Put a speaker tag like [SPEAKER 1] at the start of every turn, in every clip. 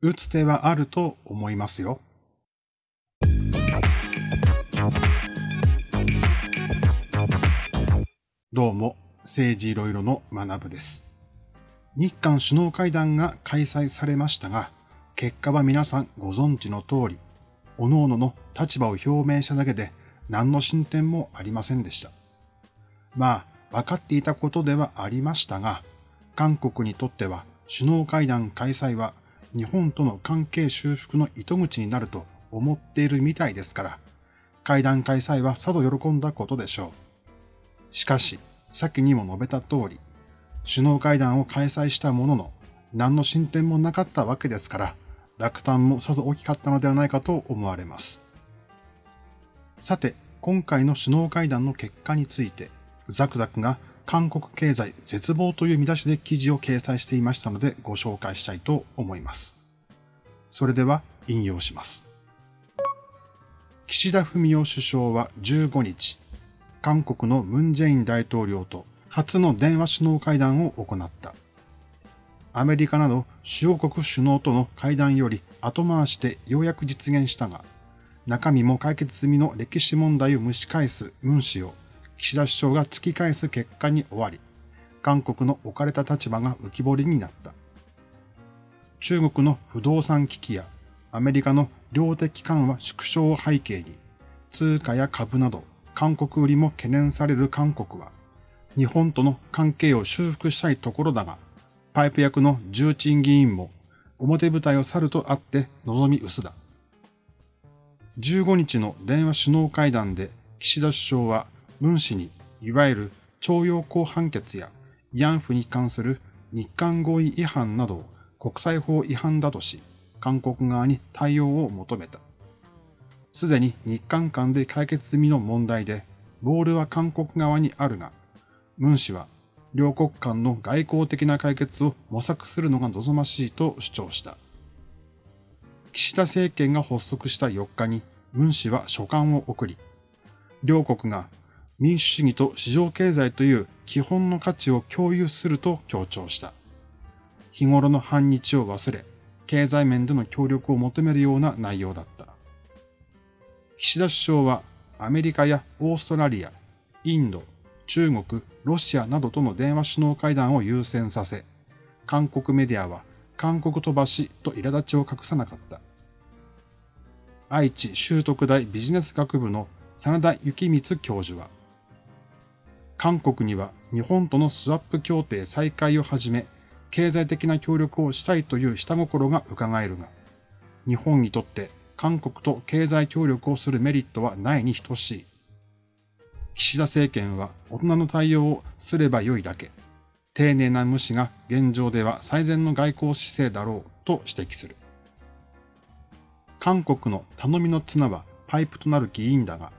[SPEAKER 1] 打つ手はあると思いますよ。どうも、政治いろいろの学部です。日韓首脳会談が開催されましたが、結果は皆さんご存知の通り、各々の立場を表明しただけで何の進展もありませんでした。まあ、分かっていたことではありましたが、韓国にとっては首脳会談開催は日本との関係修復の糸口になると思っているみたいですから、会談開催はさぞ喜んだことでしょう。しかし、先にも述べた通り、首脳会談を開催したものの、何の進展もなかったわけですから、落胆もさぞ大きかったのではないかと思われます。さて、今回の首脳会談の結果について、ザクザクが韓国経済絶望という見出しで記事を掲載していましたのでご紹介したいと思います。それでは引用します。岸田文雄首相は15日、韓国のムン・ジェイン大統領と初の電話首脳会談を行った。アメリカなど主要国首脳との会談より後回しでようやく実現したが、中身も解決済みの歴史問題を蒸し返すムン氏を岸田首相が突き返す結果に終わり、韓国の置かれた立場が浮き彫りになった。中国の不動産危機やアメリカの量的緩和縮小を背景に、通貨や株など韓国売りも懸念される韓国は、日本との関係を修復したいところだが、パイプ役の重鎮議員も表舞台を去るとあって望み薄だ。15日の電話首脳会談で岸田首相は文氏に、いわゆる徴用工判決や慰安婦に関する日韓合意違反などを国際法違反だとし、韓国側に対応を求めた。すでに日韓間で解決済みの問題で、ボールは韓国側にあるが、ムン氏は両国間の外交的な解決を模索するのが望ましいと主張した。岸田政権が発足した4日に、ムン氏は書簡を送り、両国が民主主義と市場経済という基本の価値を共有すると強調した。日頃の反日を忘れ、経済面での協力を求めるような内容だった。岸田首相はアメリカやオーストラリア、インド、中国、ロシアなどとの電話首脳会談を優先させ、韓国メディアは韓国飛ばしと苛立ちを隠さなかった。愛知修徳大ビジネス学部の真田幸光教授は、韓国には日本とのスワップ協定再開をはじめ、経済的な協力をしたいという下心が伺えるが、日本にとって韓国と経済協力をするメリットはないに等しい。岸田政権は大人の対応をすればよいだけ、丁寧な無視が現状では最善の外交姿勢だろうと指摘する。韓国の頼みの綱はパイプとなる議員だが、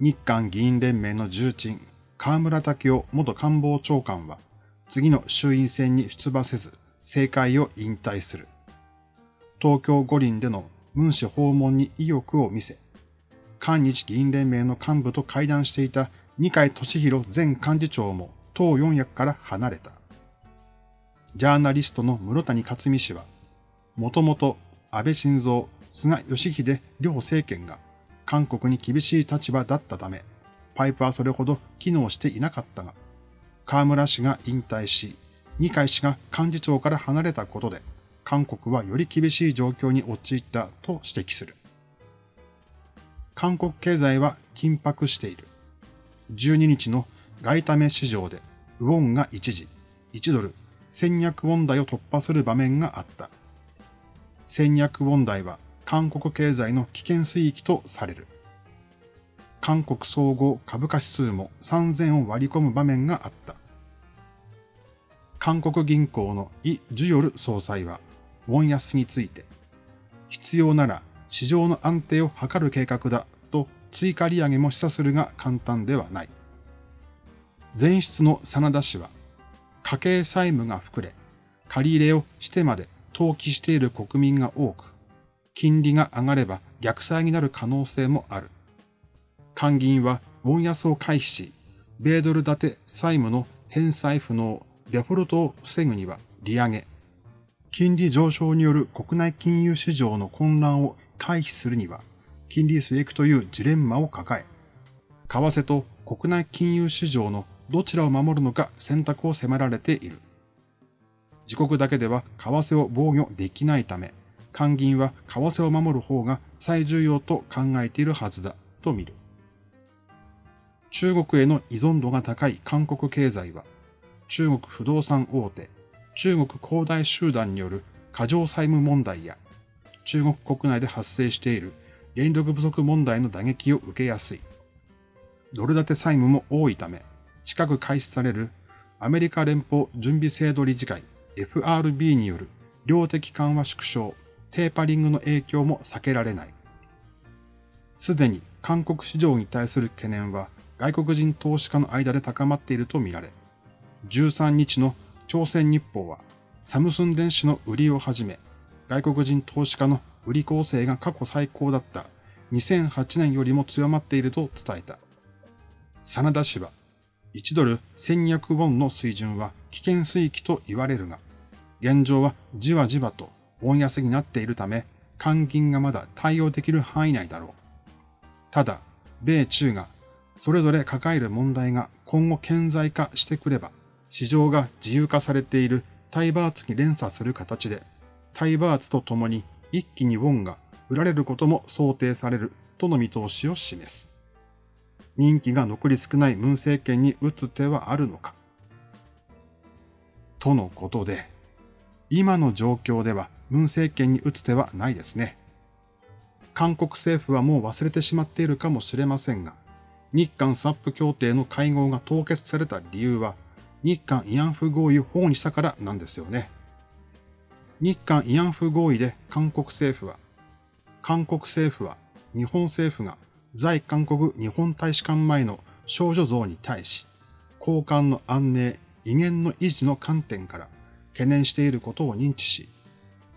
[SPEAKER 1] 日韓議員連盟の重鎮、河村武雄元官房長官は、次の衆院選に出馬せず、政界を引退する。東京五輪での文氏訪問に意欲を見せ、韓日議員連盟の幹部と会談していた二階俊博前幹事長も党四役から離れた。ジャーナリストの室谷克美氏は、もともと安倍晋三、菅義偉両政権が韓国に厳しい立場だったため、パイプはそれほど機能していなかったが、河村氏が引退し、二階氏が幹事長から離れたことで、韓国はより厳しい状況に陥ったと指摘する。韓国経済は緊迫している。12日の外為市場で、ウォンが一時、1ドル1200ウォン台を突破する場面があった。1200ウォン台は韓国経済の危険水域とされる。韓国総合株価指数も3000を割り込む場面があった。韓国銀行のイ・ジュヨル総裁は、ウォン安について、必要なら市場の安定を図る計画だと追加利上げも示唆するが簡単ではない。前室の真田氏は、家計債務が膨れ、借り入れをしてまで投機している国民が多く、金利が上がれば逆債になる可能性もある。韓銀はウ安を回避し、米ドル建て債務の返済不能、デフォルトを防ぐには利上げ、金利上昇による国内金融市場の混乱を回避するには、金利据え置きというジレンマを抱え、為替と国内金融市場のどちらを守るのか選択を迫られている。自国だけでは為替を防御できないため、官銀は為替を守る方が最重要と考えているはずだと見る。中国への依存度が高い韓国経済は、中国不動産大手、中国恒大集団による過剰債務問題や、中国国内で発生している電力不足問題の打撃を受けやすい。ドル建て債務も多いため、近く開始されるアメリカ連邦準備制度理事会 FRB による量的緩和縮小、テーパリングの影響も避けられない。すでに韓国市場に対する懸念は外国人投資家の間で高まっているとみられ、13日の朝鮮日報はサムスン電子の売りをはじめ、外国人投資家の売り構成が過去最高だった2008年よりも強まっていると伝えた。真田氏は1ドル1200ウォンの水準は危険水域と言われるが、現状はじわじわとウォン安になっているため、換金がまだ対応できる範囲内だろう。ただ、米中がそれぞれ抱える問題が今後顕在化してくれば、市場が自由化されているタイバーツに連鎖する形で、タイバーツとともに一気にウォンが売られることも想定されるとの見通しを示す。任期が残り少ない文政権に打つ手はあるのか？とのことで、今の状況では文政権に打つ手はないですね。韓国政府はもう忘れてしまっているかもしれませんが、日韓スワップ協定の会合が凍結された理由は、日韓慰安婦合意を保護にしたからなんですよね。日韓慰安婦合意で韓国政府は、韓国政府は日本政府が在韓国日本大使館前の少女像に対し、交換の安寧、威厳の維持の観点から懸念していることを認知し、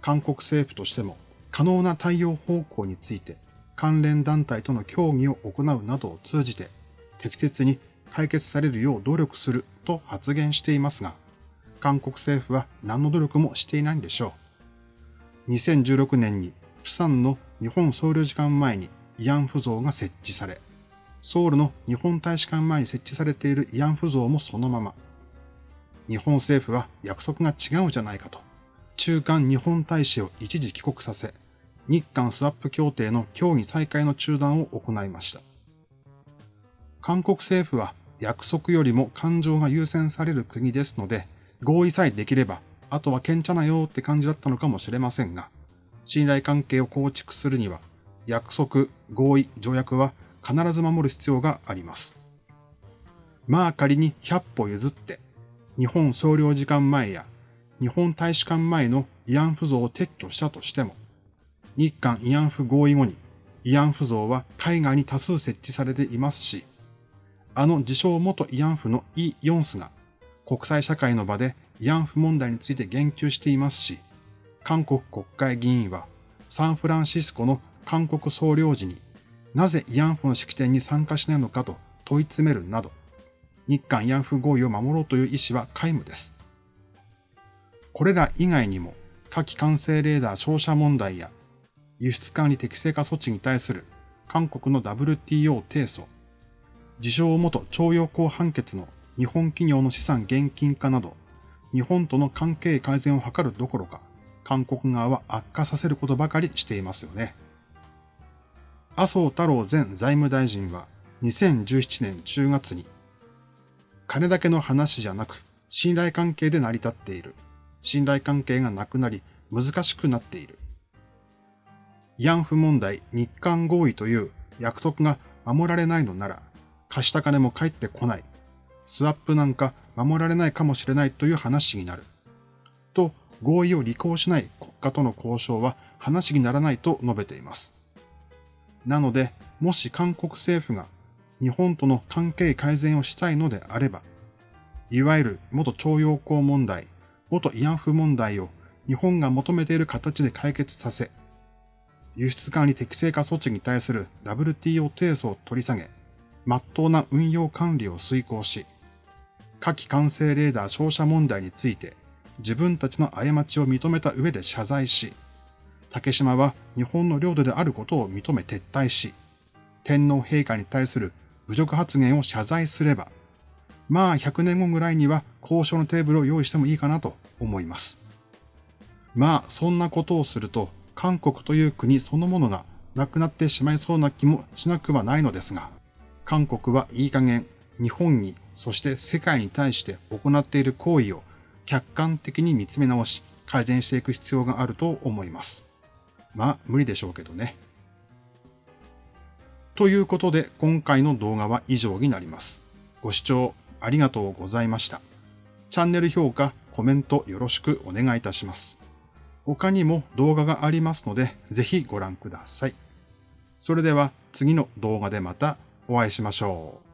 [SPEAKER 1] 韓国政府としても可能な対応方向について関連団体との協議を行うなどを通じて適切に解決されるよう努力すると発言していますが、韓国政府は何の努力もしていないんでしょう。2016年にプサンの日本総領事館前に慰安婦像が設置され、ソウルの日本大使館前に設置されている慰安婦像もそのまま。日本政府は約束が違うじゃないかと、中間日本大使を一時帰国させ、日韓スワップ協定の協議再開の中断を行いました。韓国政府は約束よりも感情が優先される国ですので、合意さえできれば、あとは堅茶なよって感じだったのかもしれませんが、信頼関係を構築するには、約束、合意、条約は必ず守る必要があります。まあ仮に100歩譲って、日本総領事館前や日本大使館前の慰安婦像を撤去したとしても、日韓慰安婦合意後に慰安婦像は海外に多数設置されていますし、あの自称元慰安婦のイ・ヨンスが国際社会の場で慰安婦問題について言及していますし、韓国国会議員はサンフランシスコの韓国総領事になぜ慰安婦の式典に参加しないのかと問い詰めるなど、日韓慰安婦合意を守ろうという意思は皆無です。これら以外にも、火器管制レーダー照射問題や、輸出管理適正化措置に対する韓国の WTO 提訴、自称元徴用工判決の日本企業の資産現金化など、日本との関係改善を図るどころか、韓国側は悪化させることばかりしていますよね。麻生太郎前財務大臣は2017年10月に、金だけの話じゃなく信頼関係で成り立っている。信頼関係がなくなり難しくなっている。慰安婦問題日韓合意という約束が守られないのなら、貸した金も返ってこない。スワップなんか守られないかもしれないという話になる。と、合意を履行しない国家との交渉は話にならないと述べています。なので、もし韓国政府が日本との関係改善をしたいのであれば、いわゆる元徴用工問題、元慰安婦問題を日本が求めている形で解決させ、輸出管理適正化措置に対する WTO 提訴を取り下げ、真っ当な運用管理を遂行し、火器管制レーダー照射問題について自分たちの過ちを認めた上で謝罪し、竹島は日本の領土であることを認め撤退し、天皇陛下に対する侮辱発言を謝罪すれば、まあ100年後ぐらいには交渉のテーブルを用意してもいいかなと思います。まあそんなことをすると、韓国という国そのものがなくなってしまいそうな気もしなくはないのですが、韓国はいい加減日本に、そして世界に対して行っている行為を客観的に見つめ直し、改善していく必要があると思います。まあ、無理でしょうけどね。ということで、今回の動画は以上になります。ご視聴ありがとうございました。チャンネル評価、コメントよろしくお願いいたします。他にも動画がありますので、ぜひご覧ください。それでは次の動画でまたお会いしましょう。